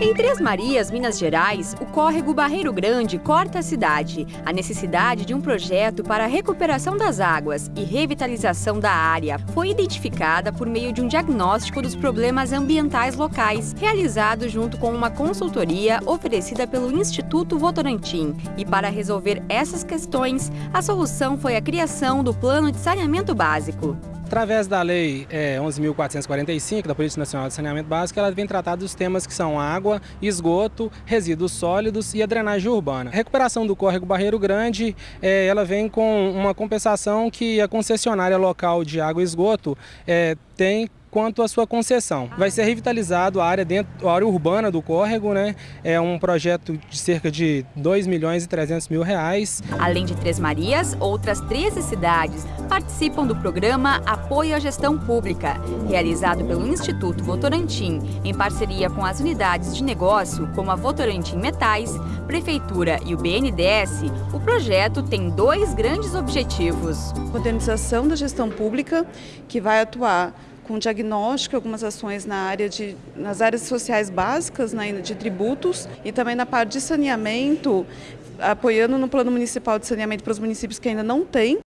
Em Três Marias, Minas Gerais, o córrego Barreiro Grande corta a cidade. A necessidade de um projeto para a recuperação das águas e revitalização da área foi identificada por meio de um diagnóstico dos problemas ambientais locais, realizado junto com uma consultoria oferecida pelo Instituto Votorantim. E para resolver essas questões, a solução foi a criação do Plano de Saneamento Básico. Através da Lei é, 11.445, da Política Nacional de Saneamento Básico, ela vem tratar dos temas que são água, esgoto, resíduos sólidos e a drenagem urbana. A recuperação do córrego Barreiro Grande, é, ela vem com uma compensação que a concessionária local de água e esgoto é, tem quanto à sua concessão. Vai ser revitalizado a área, dentro, a área urbana do córrego, né? É um projeto de cerca de 2 milhões e 300 mil reais. Além de Três Marias, outras 13 cidades participam do programa Apoio à Gestão Pública, realizado pelo Instituto Votorantim, em parceria com as unidades de negócio, como a Votorantim Metais, Prefeitura e o BNDES. O projeto tem dois grandes objetivos. Modernização da gestão pública, que vai atuar com diagnóstico, algumas ações na área de, nas áreas sociais básicas, né, de tributos e também na parte de saneamento, apoiando no Plano Municipal de Saneamento para os municípios que ainda não têm